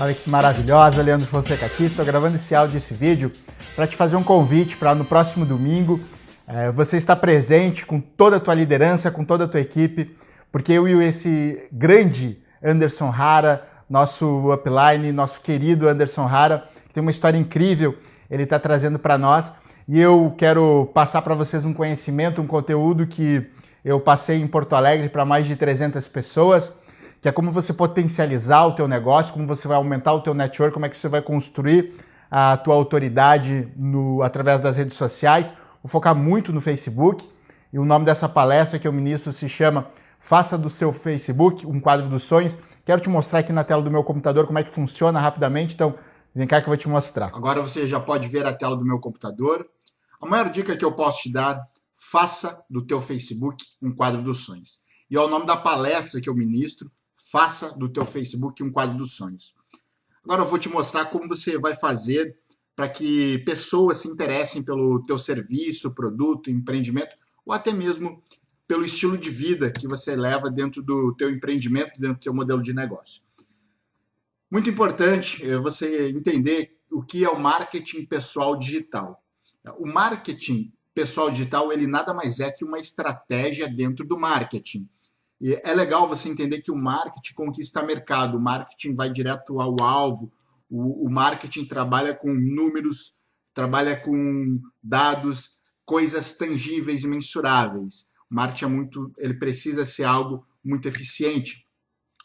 Olha que maravilhosa, Leandro Fonseca aqui. Estou gravando esse áudio, esse vídeo, para te fazer um convite para no próximo domingo é, você estar presente com toda a tua liderança, com toda a tua equipe, porque eu e esse grande Anderson Rara, nosso upline, nosso querido Anderson Rara, que tem uma história incrível, ele está trazendo para nós. E eu quero passar para vocês um conhecimento, um conteúdo que eu passei em Porto Alegre para mais de 300 pessoas que é como você potencializar o teu negócio, como você vai aumentar o teu network, como é que você vai construir a tua autoridade no, através das redes sociais. Vou focar muito no Facebook e o nome dessa palestra que eu ministro se chama Faça do seu Facebook um quadro dos sonhos. Quero te mostrar aqui na tela do meu computador como é que funciona rapidamente, então vem cá que eu vou te mostrar. Agora você já pode ver a tela do meu computador. A maior dica que eu posso te dar, faça do teu Facebook um quadro dos sonhos. E é o nome da palestra que eu ministro, faça do teu Facebook um quadro dos sonhos. Agora eu vou te mostrar como você vai fazer para que pessoas se interessem pelo teu serviço, produto, empreendimento ou até mesmo pelo estilo de vida que você leva dentro do teu empreendimento, dentro do teu modelo de negócio. Muito importante é você entender o que é o marketing pessoal digital. O marketing pessoal digital, ele nada mais é que uma estratégia dentro do marketing. E é legal você entender que o marketing conquista mercado, o marketing vai direto ao alvo, o, o marketing trabalha com números, trabalha com dados, coisas tangíveis e mensuráveis. O marketing é muito, ele precisa ser algo muito eficiente.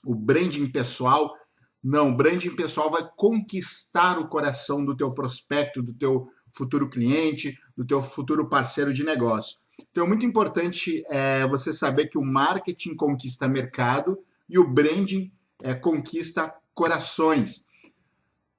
O branding pessoal, não, o branding pessoal vai conquistar o coração do teu prospecto, do teu futuro cliente, do teu futuro parceiro de negócio. Então é muito importante é, você saber que o marketing conquista mercado e o branding é, conquista corações.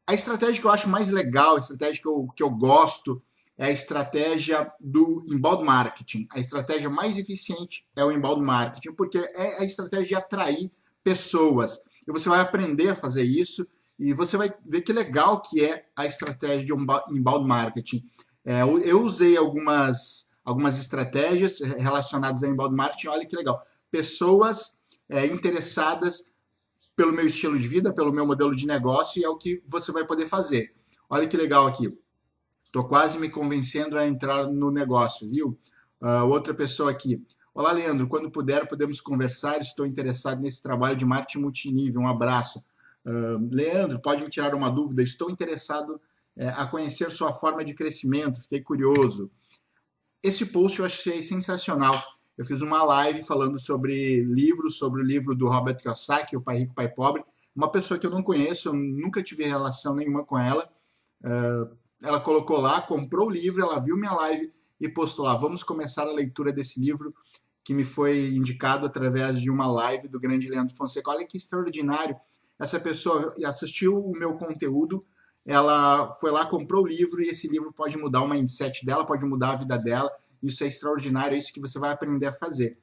A estratégia que eu acho mais legal, a estratégia que eu, que eu gosto, é a estratégia do inbound marketing. A estratégia mais eficiente é o inbound marketing, porque é a estratégia de atrair pessoas. E você vai aprender a fazer isso e você vai ver que legal que é a estratégia de inbound marketing. É, eu usei algumas algumas estratégias relacionadas ao inbound marketing. Olha que legal. Pessoas é, interessadas pelo meu estilo de vida, pelo meu modelo de negócio, e é o que você vai poder fazer. Olha que legal aqui. Estou quase me convencendo a entrar no negócio, viu? Uh, outra pessoa aqui. Olá, Leandro. Quando puder, podemos conversar. Estou interessado nesse trabalho de marketing multinível. Um abraço. Uh, Leandro, pode me tirar uma dúvida? Estou interessado é, a conhecer sua forma de crescimento. Fiquei curioso. Esse post eu achei sensacional. Eu fiz uma live falando sobre livros, sobre o livro do Robert Kiyosaki, O Pai Rico, Pai Pobre. Uma pessoa que eu não conheço, eu nunca tive relação nenhuma com ela. Uh, ela colocou lá, comprou o livro, ela viu minha live e postou lá. Vamos começar a leitura desse livro que me foi indicado através de uma live do grande Leandro Fonseca. Olha que extraordinário. Essa pessoa assistiu o meu conteúdo, ela foi lá, comprou o livro e esse livro pode mudar o mindset dela, pode mudar a vida dela. Isso é extraordinário, é isso que você vai aprender a fazer.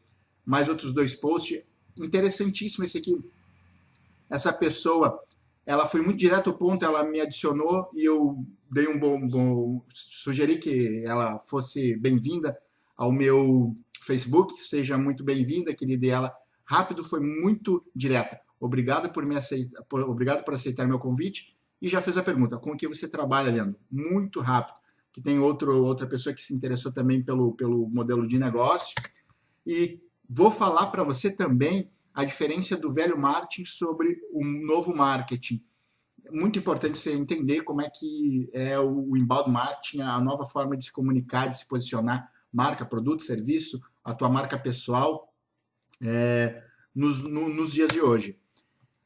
Mais outros dois posts, interessantíssimo esse aqui. Essa pessoa, ela foi muito direto ao ponto, ela me adicionou e eu dei um bom, bom sugeri que ela fosse bem-vinda ao meu Facebook, seja muito bem-vinda, querida, e ela rápido foi muito direta. Obrigado por me aceitar, por, obrigado por aceitar meu convite e já fez a pergunta, com o que você trabalha, Leandro? Muito rápido, que tem outro, outra pessoa que se interessou também pelo, pelo modelo de negócio. E vou falar para você também a diferença do velho marketing sobre o novo marketing. Muito importante você entender como é que é o inbound marketing, a nova forma de se comunicar, de se posicionar, marca, produto, serviço, a tua marca pessoal, é, nos, no, nos dias de hoje.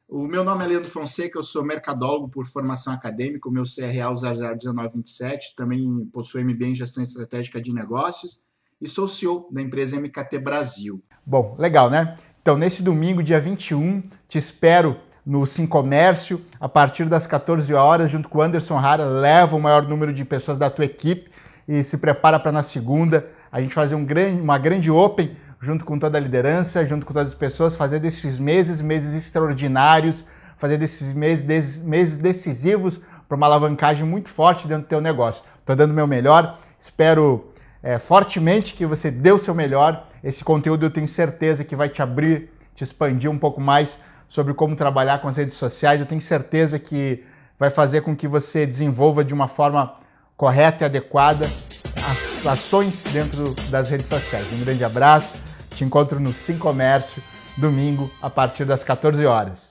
O meu nome é Leandro Fonseca, eu sou mercadólogo por formação acadêmica, o meu CRA é o 001927, também possuo MBA em Gestão Estratégica de Negócios e sou CEO da empresa MKT Brasil. Bom, legal, né? Então, nesse domingo, dia 21, te espero no Sim Comércio, a partir das 14 horas, junto com o Anderson Rara, leva o maior número de pessoas da tua equipe e se prepara para na segunda a gente fazer um grande, uma grande Open junto com toda a liderança, junto com todas as pessoas, fazer desses meses, meses extraordinários, fazer desses meses, des, meses decisivos para uma alavancagem muito forte dentro do teu negócio. Estou dando o meu melhor, espero é, fortemente que você dê o seu melhor. Esse conteúdo eu tenho certeza que vai te abrir, te expandir um pouco mais sobre como trabalhar com as redes sociais. Eu tenho certeza que vai fazer com que você desenvolva de uma forma correta e adequada as ações dentro das redes sociais. Um grande abraço te encontro no Sim Comércio, domingo, a partir das 14 horas.